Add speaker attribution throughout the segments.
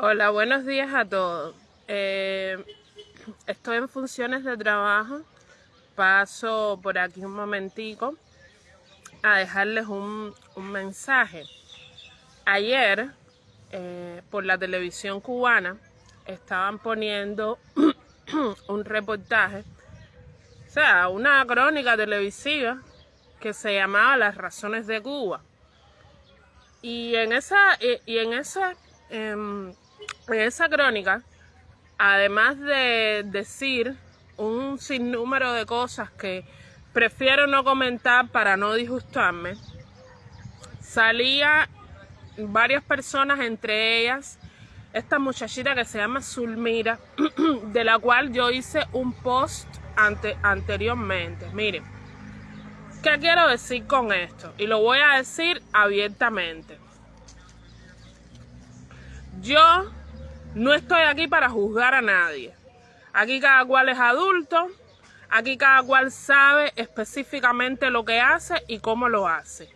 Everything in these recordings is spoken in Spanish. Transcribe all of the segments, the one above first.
Speaker 1: Hola, buenos días a todos. Eh, estoy en funciones de trabajo. Paso por aquí un momentico a dejarles un, un mensaje. Ayer, eh, por la televisión cubana, estaban poniendo un reportaje, o sea, una crónica televisiva que se llamaba Las razones de Cuba. Y en esa, y en esa em, en esa crónica, además de decir un sinnúmero de cosas que prefiero no comentar para no disgustarme, salía varias personas, entre ellas esta muchachita que se llama Zulmira, de la cual yo hice un post ante, anteriormente. Miren, ¿qué quiero decir con esto? Y lo voy a decir abiertamente. Yo no estoy aquí para juzgar a nadie. Aquí cada cual es adulto, aquí cada cual sabe específicamente lo que hace y cómo lo hace.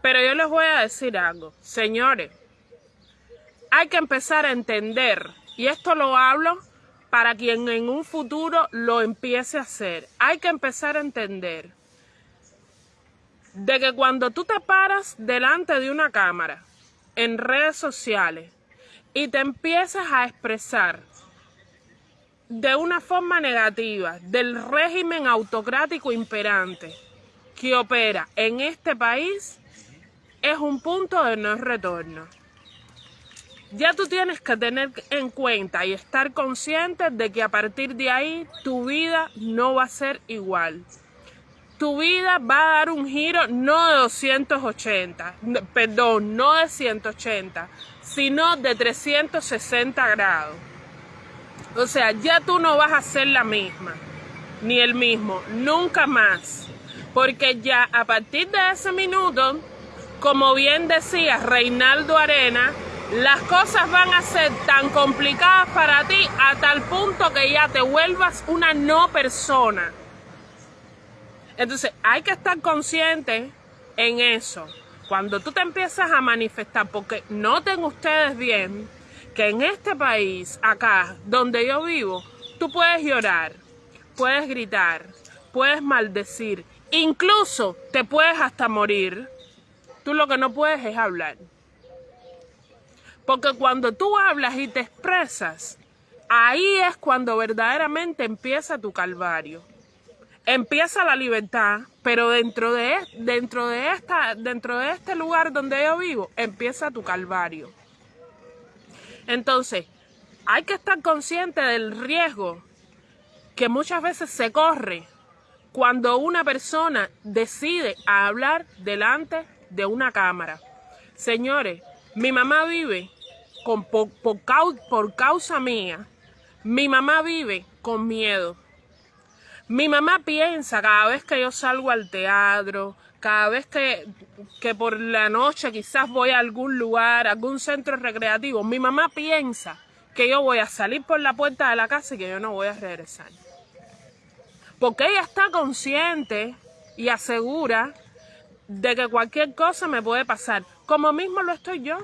Speaker 1: Pero yo les voy a decir algo, señores, hay que empezar a entender, y esto lo hablo para quien en un futuro lo empiece a hacer, hay que empezar a entender de que cuando tú te paras delante de una cámara en redes sociales y te empiezas a expresar de una forma negativa del régimen autocrático imperante que opera en este país, es un punto de no retorno. Ya tú tienes que tener en cuenta y estar consciente de que a partir de ahí tu vida no va a ser igual. Tu vida va a dar un giro no de 280, perdón, no de 180, sino de 360 grados. O sea, ya tú no vas a ser la misma, ni el mismo, nunca más. Porque ya a partir de ese minuto, como bien decía Reinaldo Arena, las cosas van a ser tan complicadas para ti a tal punto que ya te vuelvas una no persona. Entonces hay que estar consciente en eso. Cuando tú te empiezas a manifestar, porque noten ustedes bien que en este país, acá, donde yo vivo, tú puedes llorar, puedes gritar, puedes maldecir, incluso te puedes hasta morir. Tú lo que no puedes es hablar. Porque cuando tú hablas y te expresas, ahí es cuando verdaderamente empieza tu calvario empieza la libertad, pero dentro de, esta, dentro de este lugar donde yo vivo, empieza tu calvario. Entonces, hay que estar consciente del riesgo que muchas veces se corre cuando una persona decide hablar delante de una cámara. Señores, mi mamá vive por causa mía, mi mamá vive con miedo. Mi mamá piensa cada vez que yo salgo al teatro, cada vez que, que por la noche quizás voy a algún lugar, algún centro recreativo, mi mamá piensa que yo voy a salir por la puerta de la casa y que yo no voy a regresar. Porque ella está consciente y asegura de que cualquier cosa me puede pasar, como mismo lo estoy yo.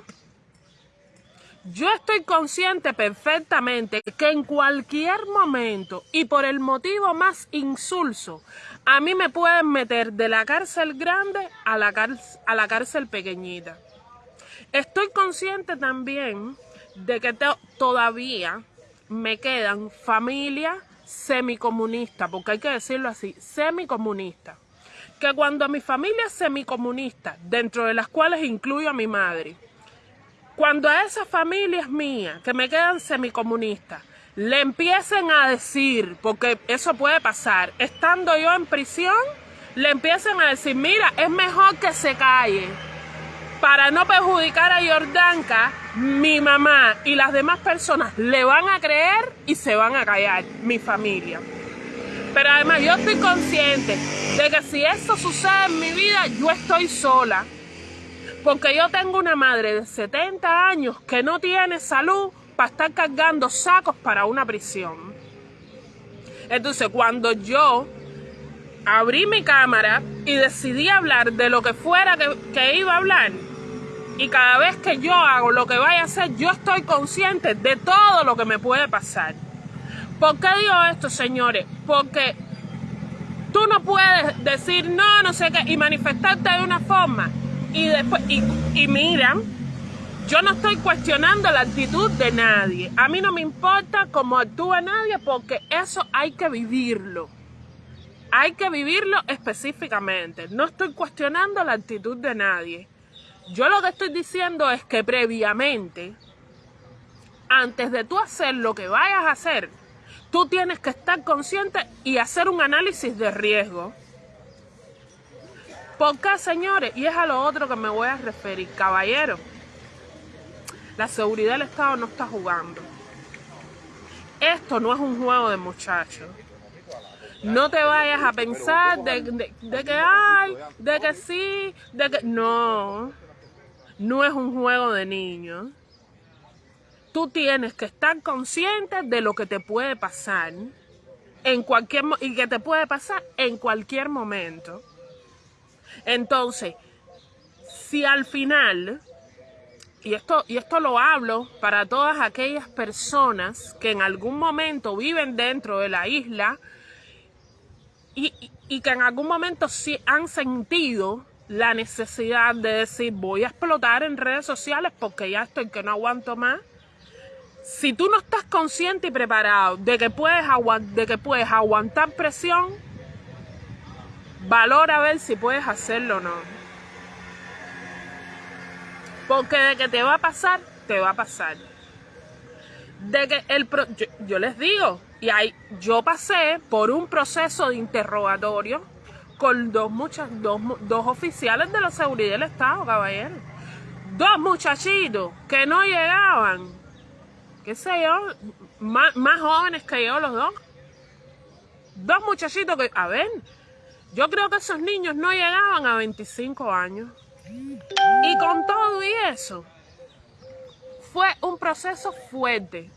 Speaker 1: Yo estoy consciente perfectamente que en cualquier momento y por el motivo más insulso, a mí me pueden meter de la cárcel grande a la, cárcel, a la cárcel pequeñita. Estoy consciente también de que todavía me quedan familias semicomunistas, porque hay que decirlo así, semicomunistas. Que cuando a mi familia semicomunista, dentro de las cuales incluyo a mi madre, cuando a esas familias mías que me quedan semicomunistas le empiecen a decir, porque eso puede pasar, estando yo en prisión, le empiecen a decir, mira, es mejor que se calle. Para no perjudicar a Jordanka, mi mamá y las demás personas le van a creer y se van a callar, mi familia. Pero además yo estoy consciente de que si eso sucede en mi vida, yo estoy sola. Porque yo tengo una madre de 70 años que no tiene salud para estar cargando sacos para una prisión. Entonces, cuando yo abrí mi cámara y decidí hablar de lo que fuera que, iba a hablar, Y cada vez que yo hago lo que vaya a hacer, yo estoy consciente de todo lo que me puede pasar. ¿Por qué digo esto, señores? Porque tú no puedes decir no, no sé qué, y manifestarte de una forma. Y después, y, y mira, yo no estoy cuestionando la actitud de nadie. A mí no me importa cómo actúa nadie porque eso hay que vivirlo. Hay que vivirlo específicamente. No estoy cuestionando la actitud de nadie. Yo lo que estoy diciendo es que previamente, antes de tú hacer lo que vayas a hacer, tú tienes que estar consciente y hacer un análisis de riesgo. ¿Por qué, señores? Y es a lo otro que me voy a referir, caballero. La seguridad del Estado no está jugando. Esto no es un juego de muchachos. No te vayas a pensar de, que hay, de que sí, de que... No, no es un juego de niños. Tú tienes que estar consciente de lo que te puede pasar en cualquier y que te puede pasar en cualquier momento. Entonces, si al final y esto, y esto lo hablo para todas aquellas personas que en algún momento viven dentro de la isla y, y, que en algún momento sí han sentido la necesidad de decir voy a explotar en redes sociales porque ya estoy que no aguanto más. Si tú no estás consciente y preparado de que puedes, de que puedes aguantar presión, valora a ver si puedes hacerlo o no. Porque de que te va a pasar, te va a pasar. De que el yo, les digo, y ahí yo pasé por un proceso de interrogatorio con dos, muchas, dos, dos oficiales de la seguridad del Estado, caballero. Dos muchachitos que no llegaban, qué sé yo, más, más jóvenes que yo los dos. Dos muchachitos que, a ver, yo creo que esos niños no llegaban a 25 años. Y con todo y eso, fue un proceso fuerte.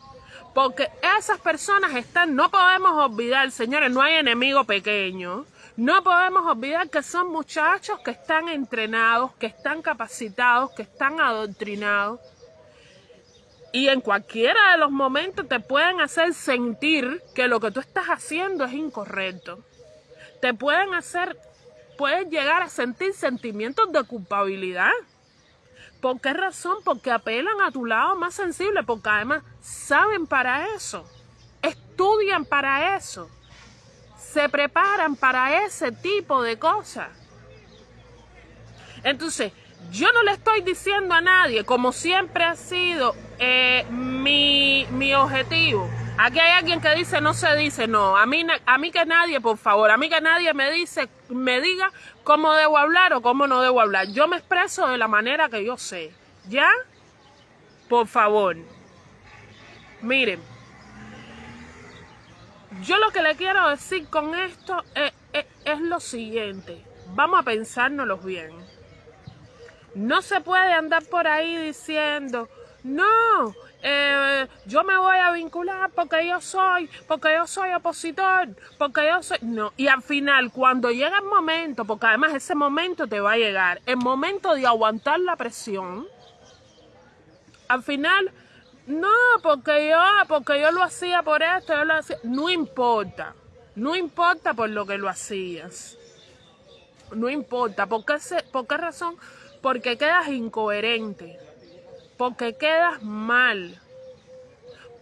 Speaker 1: Porque esas personas están, no podemos olvidar, señores, no hay enemigo pequeño. No podemos olvidar que son muchachos que están entrenados, que están capacitados, que están adoctrinados. Y en cualquiera de los momentos te pueden hacer sentir que lo que tú estás haciendo es incorrecto. Te pueden hacer puedes llegar a sentir sentimientos de culpabilidad. ¿Por qué razón? Porque apelan a tu lado más sensible, porque además saben para eso, estudian para eso, se preparan para ese tipo de cosas. Entonces, yo no le estoy diciendo a nadie, como siempre ha sido eh, mi, mi objetivo, Aquí hay alguien que dice no se dice, no, a mí, a mí que nadie, por favor, a mí que nadie me dice, me diga cómo debo hablar o cómo no debo hablar. Yo me expreso de la manera que yo sé, ¿ya? Por favor. Miren, yo lo que le quiero decir con esto es, lo siguiente, vamos a pensárnoslo bien. No se puede andar por ahí diciendo, no, eh, yo me voy a vincular porque yo soy, porque yo soy opositor, porque yo soy... No, y al final, cuando llega el momento, porque además ese momento te va a llegar, el momento de aguantar la presión, al final, no, porque yo, porque yo lo hacía por esto, yo lo hacía... No importa, no importa por lo que lo hacías. No importa, ¿por qué, ¿por qué razón? Porque quedas incoherente porque quedas mal,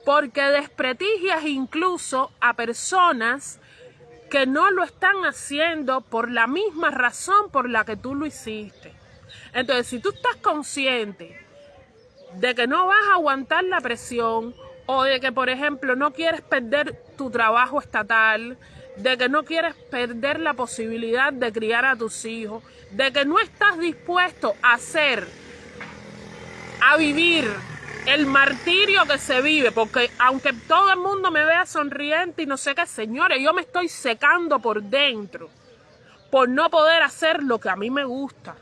Speaker 1: porque desprestigias incluso a personas que no lo están haciendo por la misma razón por la que tú lo hiciste. Entonces, si tú estás consciente de que no vas a aguantar la presión o de que, por ejemplo, no quieres perder tu trabajo estatal, de que no quieres perder la posibilidad de criar a tus hijos, de que no estás dispuesto a hacer a vivir el martirio que se vive, porque aunque todo el mundo me vea sonriente y no sé qué, señores, yo me estoy secando por dentro por no poder hacer lo que a mí me gusta.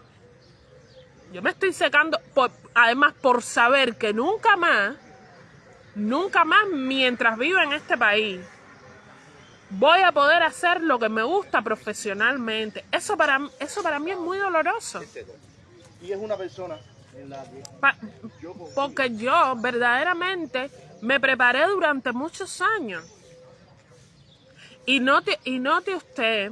Speaker 1: Yo me estoy secando, por, además por saber que nunca más, nunca más mientras viva en este país, voy a poder hacer lo que me gusta profesionalmente. Eso para, eso para mí es muy doloroso.
Speaker 2: Y es una persona
Speaker 1: Porque yo verdaderamente me preparé durante muchos años. Y note, y note usted,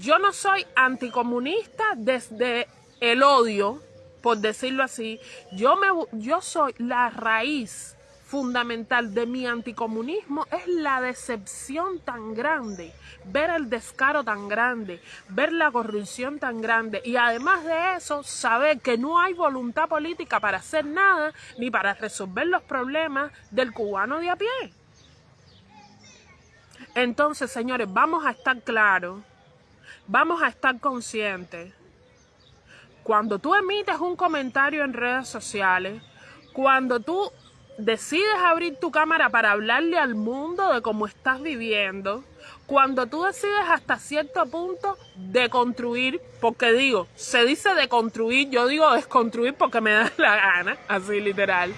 Speaker 1: yo no soy anticomunista desde el odio, por decirlo así. Yo, me, yo soy la raíz fundamental de mi anticomunismo es la decepción tan grande, ver el descaro tan grande, ver la corrupción tan grande y además de eso saber que no hay voluntad política para hacer nada ni para resolver los problemas del cubano de a pie. Entonces, señores, vamos a estar claros, vamos a estar conscientes. Cuando tú emites un comentario en redes sociales, cuando tú decides abrir tu cámara para hablarle al mundo de cómo estás viviendo, cuando tú decides hasta cierto punto deconstruir, porque digo, se dice deconstruir, yo digo desconstruir porque me da la gana, así literal.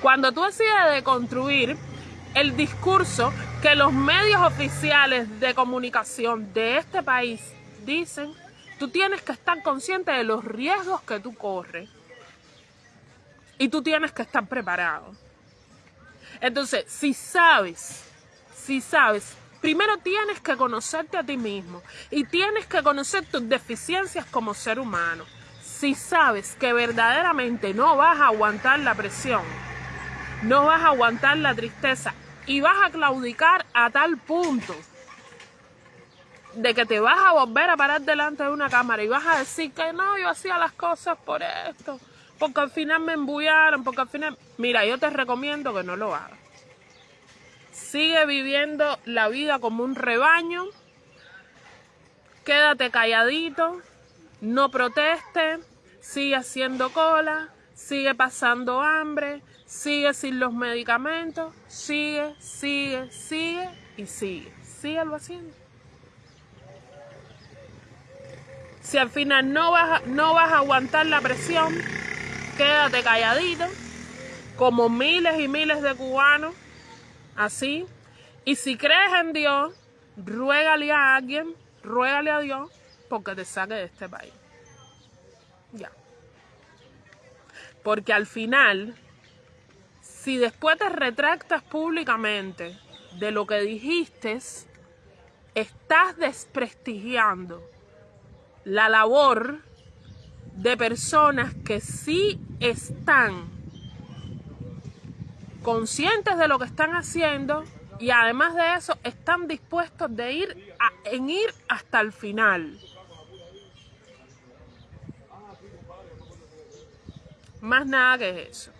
Speaker 1: Cuando tú decides deconstruir el discurso que los medios oficiales de comunicación de este país dicen, tú tienes que estar consciente de los riesgos que tú corres. Y tú tienes que estar preparado. Entonces, si sabes, si sabes, primero tienes que conocerte a ti mismo y tienes que conocer tus deficiencias como ser humano. Si sabes que verdaderamente no vas a aguantar la presión, no vas a aguantar la tristeza y vas a claudicar a tal punto de que te vas a volver a parar delante de una cámara y vas a decir que no, yo hacía las cosas por esto, porque al final me embullaron, porque al final... Mira, yo te recomiendo que no lo hagas. Sigue viviendo la vida como un rebaño. Quédate calladito. No proteste. Sigue haciendo cola. Sigue pasando hambre. Sigue sin los medicamentos. Sigue, sigue, sigue y sigue. Síguelo haciendo. Si al final no vas, no vas a aguantar la presión, quédate calladito, como miles y miles de cubanos, así. Y si crees en Dios, ruégale a alguien, ruégale a Dios, porque te saque de este país. Ya. Porque al final, si después te retractas públicamente de lo que dijiste, estás desprestigiando la labor de personas que sí están conscientes de lo que están haciendo y además de eso están dispuestos de ir a, en ir hasta el final. Más nada que eso.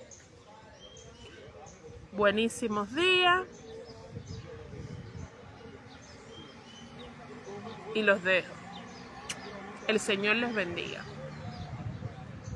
Speaker 1: Buenísimos días. Y los dejo. El Señor les bendiga.